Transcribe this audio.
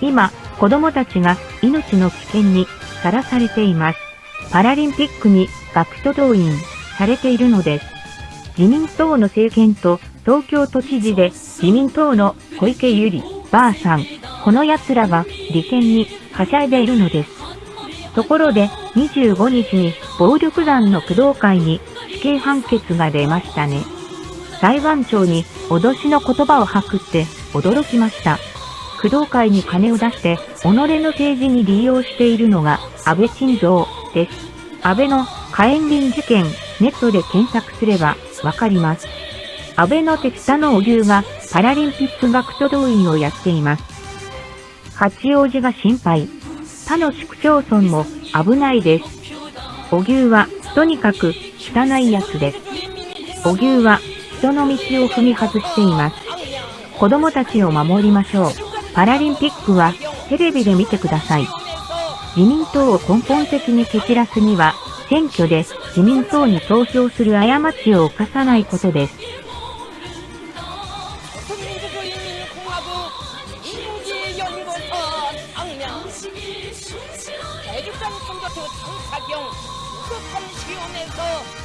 今、子供たちが命の危険にさらされています。パラリンピックに学徒動員されているのです。自民党の政権と東京都知事で自民党の小池百合ばあさん、この奴らが利権にはしゃいでいるのです。ところで25日に暴力団の工藤会に死刑判決が出ましたね。裁判長に脅しの言葉を吐くって驚きました。工藤会に金を出して己の政治に利用しているのが安倍晋三です。安倍の火炎瓶事件ネットで検索すればわかります。安倍の手下の荻生がパラリンピック学徒動員をやっています。八王子が心配。他の市区町村も危ないです。荻生はとにかく汚いやつです。荻生は人の道を踏み外しています。子供たちを守りましょう。パラリンピックはテレビで見てください。自民党を根本的に蹴散らすには、選挙で自民党に投票する過ちを犯さないことです。 조선민주주의연구소 당량 대륙간 선거투 장사경 우수한 시험에서 완전 앙